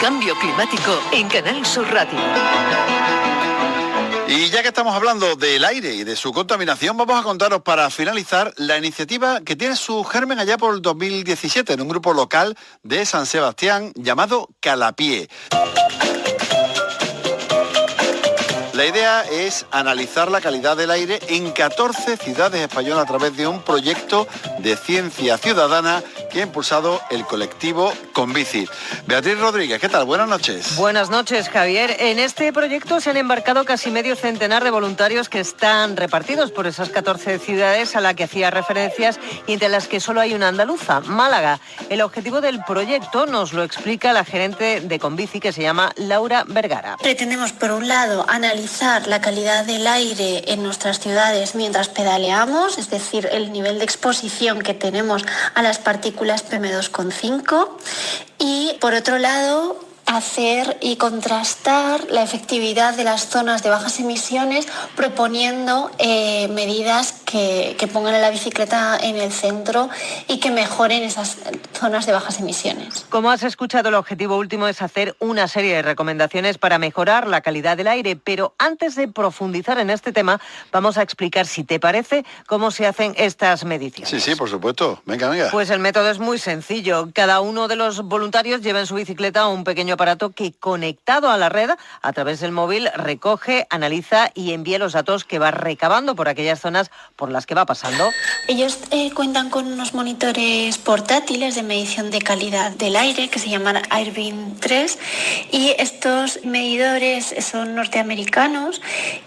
Cambio climático en Canal Sur Radio. Y ya que estamos hablando del aire y de su contaminación, vamos a contaros para finalizar la iniciativa que tiene su germen allá por el 2017 en un grupo local de San Sebastián llamado Calapié. La idea es analizar la calidad del aire en 14 ciudades españolas a través de un proyecto de ciencia ciudadana que ha impulsado el colectivo Convici. Beatriz Rodríguez, ¿qué tal? Buenas noches. Buenas noches, Javier. En este proyecto se han embarcado casi medio centenar de voluntarios que están repartidos por esas 14 ciudades a las que hacía referencias y entre las que solo hay una andaluza, Málaga. El objetivo del proyecto nos lo explica la gerente de Convici que se llama Laura Vergara. Pretendemos, por un lado, analizar la calidad del aire en nuestras ciudades mientras pedaleamos, es decir, el nivel de exposición que tenemos a las partículas PM2,5 y por otro lado hacer y contrastar la efectividad de las zonas de bajas emisiones proponiendo eh, medidas que, pongan a la bicicleta en el centro y que mejoren esas zonas de bajas emisiones. Como has escuchado, el objetivo último es hacer una serie de recomendaciones para mejorar la calidad del aire, pero antes de profundizar en este tema, vamos a explicar, si te parece, cómo se hacen estas mediciones. Sí, sí, por supuesto. Venga, venga. Pues el método es muy sencillo. Cada uno de los voluntarios lleva en su bicicleta un pequeño aparato que conectado a la red a través del móvil recoge, analiza y envía los datos que va recabando por aquellas zonas por las que va pasando. Ellos eh, cuentan con unos monitores portátiles de medición de calidad del aire que se llaman Airbeam 3 y estos medidores son norteamericanos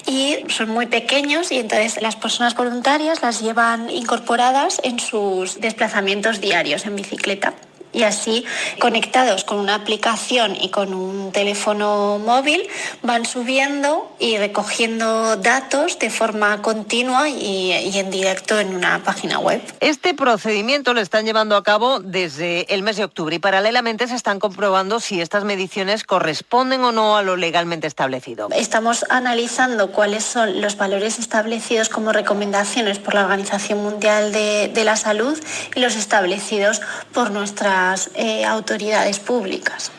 y son muy pequeños y entonces las personas voluntarias las llevan incorporadas en sus desplazamientos diarios en bicicleta y así conectados con una aplicación y con un teléfono móvil van subiendo y recogiendo datos de forma continua y, en directo en una página web. Este procedimiento lo están llevando a cabo desde el mes de octubre y paralelamente se están comprobando si estas mediciones corresponden o no a lo legalmente establecido. Estamos analizando cuáles son los valores establecidos como recomendaciones por la Organización Mundial de, de la Salud y los establecidos por nuestra eh, autoridades públicas.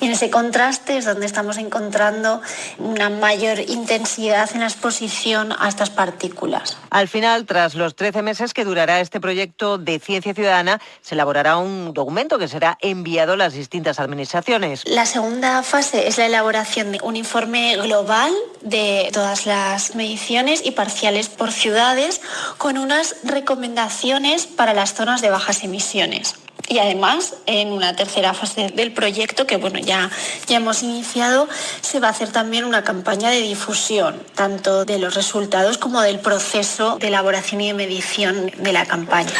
Y en ese contraste es donde estamos encontrando una mayor intensidad en la exposición a estas partículas. Al final, tras los 13 meses que durará este proyecto de ciencia ciudadana, se elaborará un documento que será enviado a las distintas administraciones. La segunda fase es la elaboración de un informe global de todas las mediciones y parciales por ciudades con unas recomendaciones para las zonas de bajas emisiones. Y además, en una tercera fase del proyecto, que bueno, ya, ya hemos iniciado, se va a hacer también una campaña de difusión, tanto de los resultados como del proceso de elaboración y de medición de la campaña.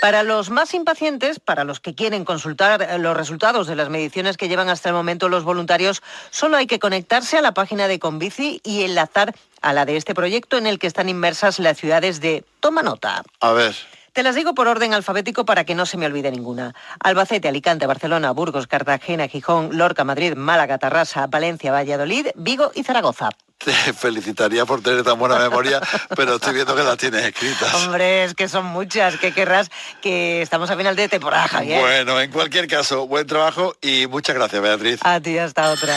Para los más impacientes, para los que quieren consultar los resultados de las mediciones que llevan hasta el momento los voluntarios, solo hay que conectarse a la página de Convici y enlazar a la de este proyecto en el que están inmersas las ciudades de Toma Nota. A ver. Te las digo por orden alfabético para que no se me olvide ninguna. Albacete, Alicante, Barcelona, Burgos, Cartagena, Gijón, Lorca, Madrid, Málaga, Tarrasa, Valencia, Valladolid, Vigo y Zaragoza. Te felicitaría por tener tan buena memoria, pero estoy viendo que las tienes escritas. Hombre, es que son muchas. que querrás que estamos a final de temporada, Javier? Bueno, en cualquier caso, buen trabajo y muchas gracias, Beatriz. A ti, hasta otra.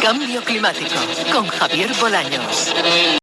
Cambio climático con Javier Bolaños.